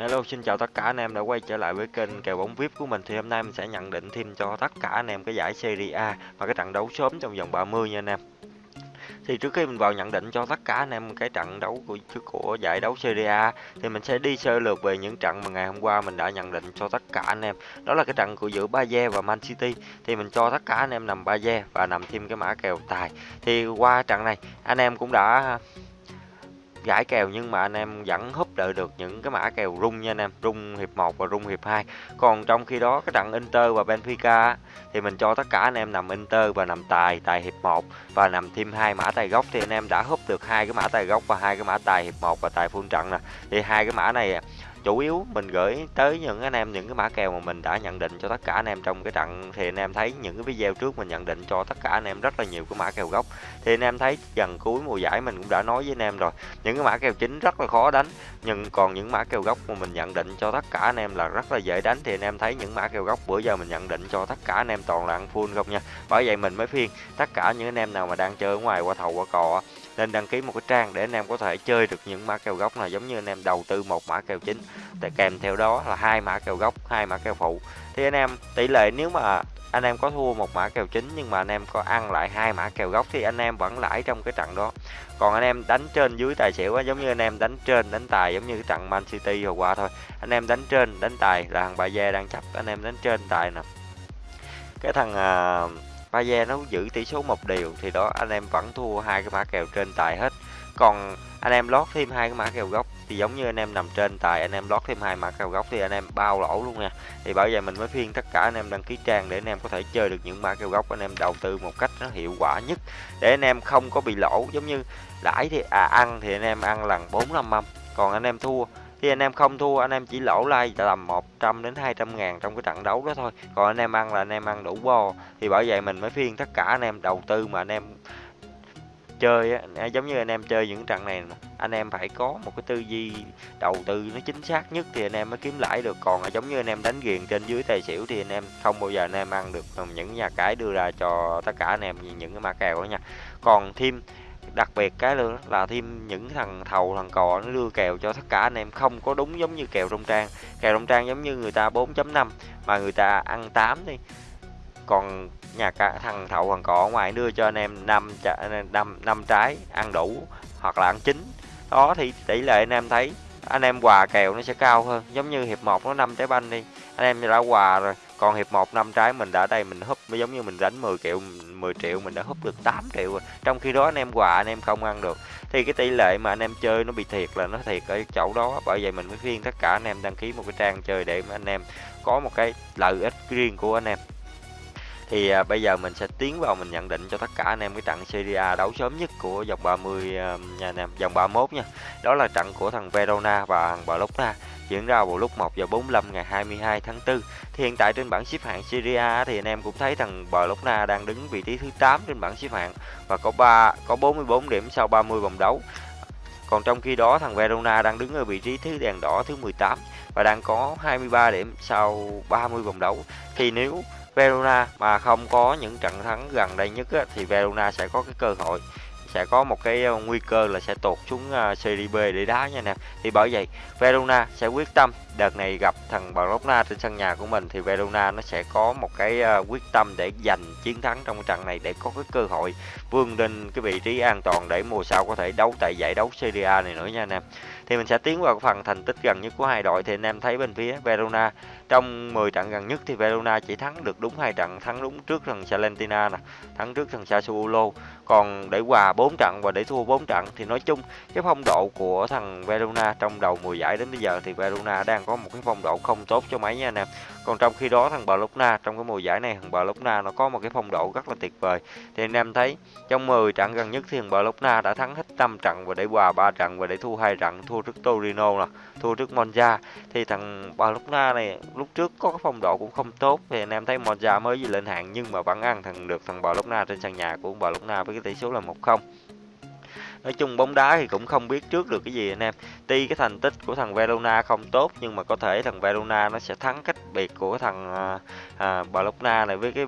Hello, xin chào tất cả anh em đã quay trở lại với kênh kèo bóng VIP của mình thì hôm nay mình sẽ nhận định thêm cho tất cả anh em cái giải Serie A và cái trận đấu sớm trong vòng 30 nha anh em. Thì trước khi mình vào nhận định cho tất cả anh em cái trận đấu của của giải đấu Serie A thì mình sẽ đi sơ lược về những trận mà ngày hôm qua mình đã nhận định cho tất cả anh em. Đó là cái trận của giữa Bayer và Man City thì mình cho tất cả anh em nằm Bayer và nằm thêm cái mã kèo tài. Thì qua trận này anh em cũng đã gãi kèo nhưng mà anh em vẫn húp đợi được những cái mã kèo rung nha anh em. Rung hiệp 1 và rung hiệp 2 còn trong khi đó, cái trận Inter và Benfica thì mình cho tất cả anh em nằm Inter và nằm tài tài hiệp 1 và nằm thêm hai mã tài gốc. Thì anh em đã húp được hai cái mã tài gốc và hai cái mã tài hiệp 1 và tài full trận nè. Thì hai cái mã này chủ yếu mình gửi tới những anh em, những cái mã kèo mà mình đã nhận định cho tất cả anh em trong cái trận. Thì anh em thấy những cái video trước mình nhận định cho tất cả anh em rất là nhiều cái mã kèo gốc. Thì anh em thấy gần cuối mùa giải mình cũng đã nói với anh em rồi, những cái mã kèo chính rất là khó đánh. Nhưng còn những mã kèo gốc mà mình nhận định cho tất cả anh em là rất là dễ đánh. Thì anh em thấy những mã kèo gốc bữa giờ mình nhận định cho tất cả anh em toàn là ăn full không nha. Bởi vậy mình mới phiên tất cả những anh em nào mà đang chơi ở ngoài, qua thầu, qua cò nên đăng ký một cái trang để anh em có thể chơi được những mã kèo gốc này giống như anh em đầu tư một mã kèo chính. Để kèm theo đó là hai mã kèo gốc hai mã kèo phụ. Thì anh em tỷ lệ nếu mà anh em có thua một mã kèo chính nhưng mà anh em có ăn lại hai mã kèo gốc thì anh em vẫn lãi trong cái trận đó. Còn anh em đánh trên dưới tài xỉu á, giống như anh em đánh trên đánh tài giống như cái trận Man City hồi qua thôi. Anh em đánh trên đánh tài là thằng Bà Gia đang chấp anh em đánh trên tài nè. Cái thằng uh, Ba nó giữ tỷ số một điều thì đó anh em vẫn thua hai cái mã kèo trên tài hết còn anh em lót thêm hai cái mã kèo gốc thì giống như anh em nằm trên tài anh em lót thêm hai mã kèo gốc thì anh em bao lỗ luôn nha thì bởi vậy mình mới phiên tất cả anh em đăng ký trang để anh em có thể chơi được những mã kèo gốc anh em đầu tư một cách nó hiệu quả nhất để anh em không có bị lỗ giống như lãi thì à ăn thì anh em ăn lần bốn năm mâm còn anh em thua thì anh em không thua anh em chỉ lỗ like tầm 100 đến 200 ngàn trong cái trận đấu đó thôi còn anh em ăn là anh em ăn đủ bo thì bởi vậy mình mới phiên tất cả anh em đầu tư mà anh em chơi á, giống như anh em chơi những trận này anh em phải có một cái tư duy đầu tư nó chính xác nhất thì anh em mới kiếm lãi được còn giống như anh em đánh ghiền trên dưới tài xỉu thì anh em không bao giờ anh em ăn được những nhà cái đưa ra cho tất cả anh em những cái mã kèo đó nha còn thêm đặc biệt cái nữa là thêm những thằng thầu, thằng cò nó đưa kèo cho tất cả anh em. Không có đúng giống như kèo trong trang. Kèo trong trang giống như người ta 4.5 mà người ta ăn 8 đi. Còn nhà cả thằng thầu, thằng cò ở ngoài đưa cho anh em năm năm năm trái ăn đủ, hoặc là ăn chín. Đó, thì tỷ lệ anh em thấy, anh em quà kèo nó sẽ cao hơn. Giống như hiệp 1 nó năm trái banh đi, anh em đã quà rồi còn hiệp 1 năm trái mình đã đây mình húp giống như mình đánh 10 triệu 10 triệu mình đã húp được 8 triệu rồi. Trong khi đó anh em quà anh em không ăn được. Thì cái tỷ lệ mà anh em chơi nó bị thiệt là nó thiệt ở chỗ đó. Bởi vậy mình mới khuyên tất cả anh em đăng ký một cái trang chơi để mà anh em có một cái lợi ích riêng của anh em. Thì à, bây giờ mình sẽ tiến vào mình nhận định cho tất cả anh em cái trận Serie A đấu sớm nhất của vòng 30 à, nha anh em, vòng 31 nha. Đó là trận của thằng Verona và thằng Bologna diễn ra vào lúc 1 giờ 45 ngày 22 tháng 4. Thì hiện tại trên bảng xếp hạng Serie A thì anh em cũng thấy thằng Bologna đang đứng vị trí thứ 8 trên bảng xếp hạng và có 3 có 44 điểm sau 30 vòng đấu. Còn trong khi đó thằng Verona đang đứng ở vị trí thứ đèn đỏ thứ 18 và đang có 23 điểm sau 30 vòng đấu. Thì nếu Verona mà không có những trận thắng gần đây nhất á, thì Verona sẽ có cái cơ hội sẽ có một cái ờ, nguy cơ là sẽ tụt xuống ờ, Serie B để đá nha nè. Thì bởi vậy, Verona sẽ quyết tâm đợt này gặp thằng Bologna trên sân nhà của mình, thì Verona nó sẽ có một cái ờ, quyết tâm để giành chiến thắng trong trận này để có cái cơ hội vươn lên cái vị trí an toàn để mùa sau có thể đấu tại giải đấu Serie A này nữa nha anh em thì mình sẽ tiến vào phần thành tích gần nhất của hai đội. Thì anh em thấy bên phía Verona, trong 10 trận gần nhất thì Verona chỉ thắng được đúng hai trận, thắng đúng trước thằng Salentina nè, thắng trước thằng Sassuolo. Còn để hòa 4 trận và để thua 4 trận thì nói chung cái phong độ của thằng Verona trong đầu mùa giải đến bây giờ thì Verona đang có một cái phong độ không tốt cho mấy nha anh em. Còn trong khi đó thằng Bologna, trong cái mùa giải này thằng Bologna nó có một cái phong độ rất là tuyệt vời. Thì anh em thấy trong 10 trận gần nhất thì thằng Bologna đã thắng hết 5 trận và để hòa 3 trận và để thua hai trận, thua thua trước Torino nè thua trước Monza thì thằng Bologna này lúc trước có cái phong độ cũng không tốt thì anh em thấy Monza mới lên hạng nhưng mà vẫn ăn thằng được thằng Bologna trên sân nhà của Bologna với cái tỷ số là 1-0 nói chung bóng đá thì cũng không biết trước được cái gì anh em. Tuy cái thành tích của thằng Verona không tốt nhưng mà có thể thằng Verona nó sẽ thắng cách biệt của thằng à, à, Bologna này với cái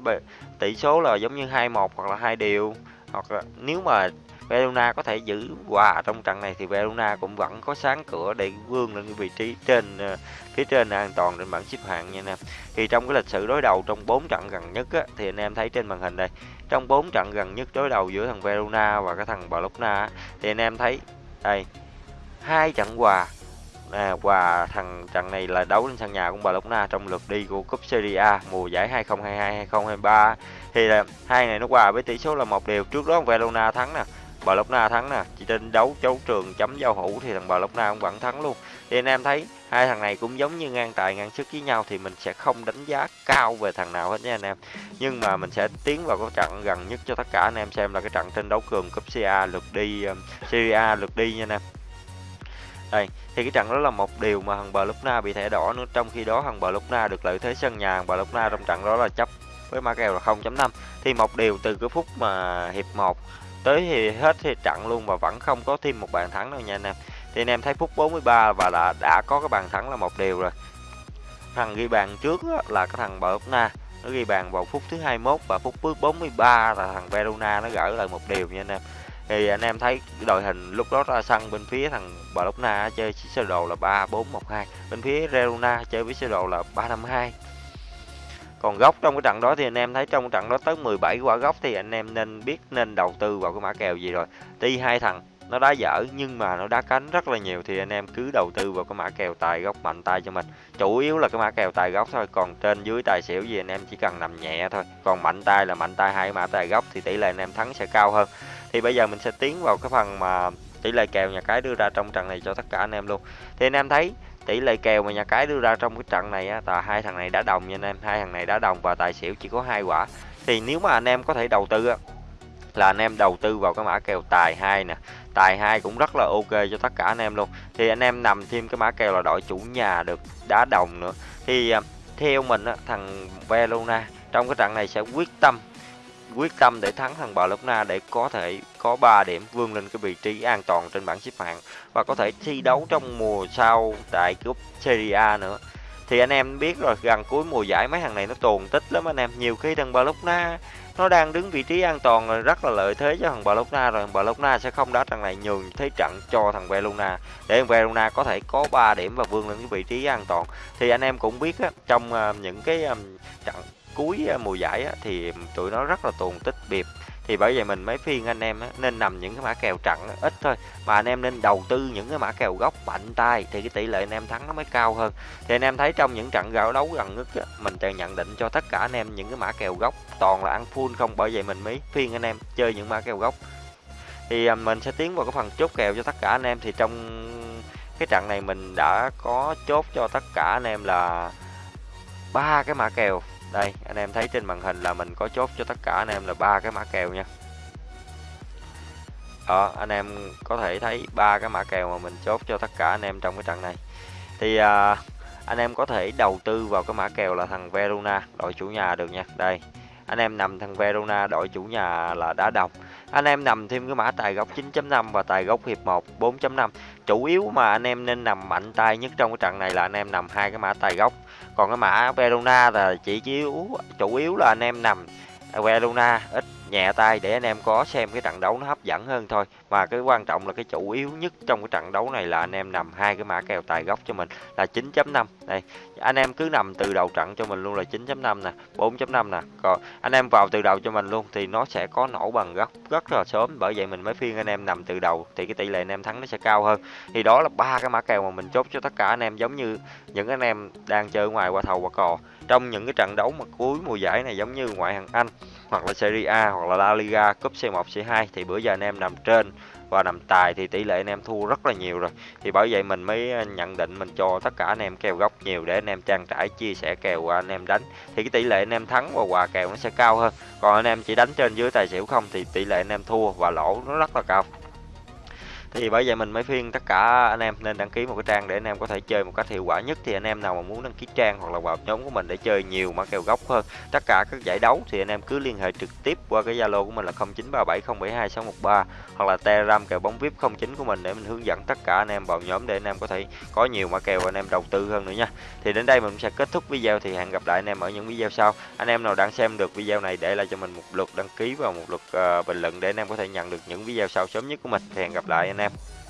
tỷ số là giống như 2-1 hoặc là hai điều hoặc là nếu mà Verona có thể giữ hòa trong trận này thì Verona cũng vẫn có sáng cửa để vươn lên cái vị trí trên ờ, phía trên an toàn trên bảng xếp hạng nha anh em. Thì trong cái lịch sử đối đầu trong 4 trận gần nhất á, thì anh em thấy trên màn hình đây, trong 4 trận gần nhất đối đầu giữa thằng Verona và cái thằng Bologna thì anh em thấy đây hai trận hòa à, và thằng trận này là đấu trên sân nhà của Bologna trong lượt đi của cúp Serie A mùa giải 2022-2023 thì là hai này nó hòa với tỷ số là một đều trước đó Verona thắng nè bà lốc na thắng nè. Chỉ trên đấu chấu trường chấm giao hữu thì thằng bà lốc na cũng vẫn thắng luôn. Thì anh em thấy hai thằng này cũng giống như ngang tài ngang sức với nhau thì mình sẽ không đánh giá cao về thằng nào hết nha anh em. Nhưng mà mình sẽ tiến vào cái trận gần nhất cho tất cả anh em xem là cái trận trên đấu cường cúp CA lượt đi um, Syria lượt đi nha anh em. Đây thì cái trận đó là một điều mà thằng bà lốc na bị thẻ đỏ nữa. Trong khi đó thằng bà lốc na được lợi thế sân nhà thằng na trong trận đó là chấp với ma kèo là 0.5 thì một điều từ cái phút mà hiệp 1 tới thì hết thì trận luôn và vẫn không có thêm một bàn thắng đâu nha anh em. Thì anh em thấy phút 43 và đã đã có cái bàn thắng là một điều rồi. Thằng ghi bàn trước là cái thằng Bologna nó ghi bàn vào phút thứ 21 và phút thứ 43 là thằng Verona nó gỡ lại một điều nha anh em. Thì anh em thấy đội hình lúc đó ra sân bên phía thằng Barcelona chơi sơ đồ là 3412 bên phía Verona chơi với sơ đồ là 352 còn góc trong cái trận đó thì anh em thấy trong trận đó tới 17 quả góc thì anh em nên biết nên đầu tư vào cái mã kèo gì rồi. Tuy hai thằng, nó đá dở nhưng mà nó đá cánh rất là nhiều thì anh em cứ đầu tư vào cái mã kèo tài góc mạnh tay cho mình. Chủ yếu là cái mã kèo tài góc thôi, còn trên dưới tài xỉu gì anh em chỉ cần nằm nhẹ thôi. Còn mạnh tay là mạnh tay hai mã tài góc thì tỷ lệ anh em thắng sẽ cao hơn. Thì bây giờ mình sẽ tiến vào cái phần mà tỷ lệ kèo nhà cái đưa ra trong trận này cho tất cả anh em luôn. Thì anh em thấy tỷ lệ kèo mà nhà cái đưa ra trong cái trận này á là hai thằng này đã đồng nha anh em hai thằng này đã đồng và tài xỉu chỉ có hai quả. Thì nếu mà anh em có thể đầu tư á là anh em đầu tư vào cái mã kèo tài hai nè. Tài hai cũng rất là ok cho tất cả anh em luôn. Thì anh em nằm thêm cái mã kèo là đội chủ nhà được đá đồng nữa. Thì à, theo mình á, thằng Verona trong cái trận này sẽ quyết tâm quyết tâm để thắng thằng Bologna để có thể có 3 điểm vươn lên cái vị trí an toàn trên bảng xếp hạng và có thể thi đấu trong mùa sau tại cúp Serie A nữa. Thì anh em biết rồi gần cuối mùa giải mấy thằng này nó tồn tích lắm anh em. Nhiều khi thằng Bologna nó đang đứng vị trí an toàn rồi rất là lợi thế cho thằng Bologna rồi. Thằng Bologna sẽ không đá trận này nhường thế trận cho thằng Verona để thằng Verona có thể có 3 điểm và vươn lên cái vị trí an toàn. Thì anh em cũng biết á, trong uh, những cái um, trận cuối à, mùa giải á, thì tụi nó rất là tuồn tích biệt. Thì bởi vậy mình mới phiên anh em á, nên nằm những cái mã kèo trận ít thôi. Mà anh em nên đầu tư những cái mã kèo gốc mạnh tay thì cái tỷ lệ anh em thắng nó mới cao hơn. Thì anh em thấy trong những trận gạo đấu gần nhất á, mình sẽ nhận định cho tất cả anh em những cái mã kèo gốc toàn là ăn full không? Bởi vậy mình mới phiên anh em chơi những mã kèo gốc thì à, mình sẽ tiến vào cái phần chốt kèo cho tất cả anh em. Thì trong cái trận này mình đã có chốt cho tất cả anh em là ba cái mã kèo đây anh em thấy trên màn hình là mình có chốt cho tất cả anh em là ba cái mã kèo nha. Đó anh em có thể thấy ba cái mã kèo mà mình chốt cho tất cả anh em trong cái trận này. Thì à, anh em có thể đầu tư vào cái mã kèo là thằng Verona đội chủ nhà được nha. Đây anh em nằm thằng Verona đội chủ nhà là đá đồng. Anh em nằm thêm cái mã tài góc 9.5 và tài góc hiệp 1 4.5 chủ yếu mà anh em nên nằm mạnh tay nhất trong cái trận này là anh em nằm hai cái mã tài góc còn cái mã Verona là chỉ chiếu, chủ yếu là anh em nằm Verona, ít nhẹ tay để anh em có xem cái trận đấu nó hấp dẫn hơn thôi. Mà cái quan trọng là cái chủ yếu nhất trong cái trận đấu này là anh em nằm hai cái mã kèo tài góc cho mình là 9.5 đây, anh em cứ nằm từ đầu trận cho mình luôn là 9.5 nè 4.5 nè. Còn anh em vào từ đầu cho mình luôn thì nó sẽ có nổ bằng góc rất là sớm. Bởi vậy mình mới phiên anh em nằm từ đầu thì cái tỷ lệ anh em thắng nó sẽ cao hơn. Thì đó là ba cái mã kèo mà mình chốt cho tất cả anh em, giống như những anh em đang chơi ngoài qua thầu qua cò. Trong những cái trận đấu mà cuối mùa giải này giống như ngoại hạng Anh hoặc là Serie A hoặc là La Liga, cúp C1 C2 thì bữa giờ anh em nằm trên và nằm tài thì tỷ lệ anh em thua rất là nhiều rồi. Thì bởi vậy mình mới ờ, nhận định mình cho tất cả anh em kèo góc nhiều để anh em trang trải, chia sẻ kèo anh em đánh. Thì cái tỷ lệ anh em thắng và quà kèo nó sẽ cao hơn. Còn anh em chỉ đánh trên dưới tài xỉu không thì tỷ lệ anh em thua và lỗ nó rất là cao. Thì bởi vậy mình mới khuyên tất cả anh em nên đăng ký một cái trang để anh em có thể chơi một cách hiệu quả nhất. Thì anh em nào mà muốn đăng ký trang hoặc là vào nhóm của mình để chơi nhiều mã kèo gốc hơn, tất cả các giải đấu thì anh em cứ liên hệ trực tiếp qua cái Zalo của mình là 0937072613 hoặc là Telegram kèo bóng VIP 09 của mình để mình hướng dẫn tất cả anh em vào nhóm để anh em có thể có nhiều mã kèo anh em đầu tư hơn nữa nha. Thì đến đây mình sẽ kết thúc video thì hẹn gặp lại anh em ở những video sau. Anh em nào đang xem được video này để lại cho mình một lượt đăng ký và một lượt uh, bình luận để anh em có thể nhận được những video sau sớm nhất của mình. Thì hẹn gặp lại anh em em.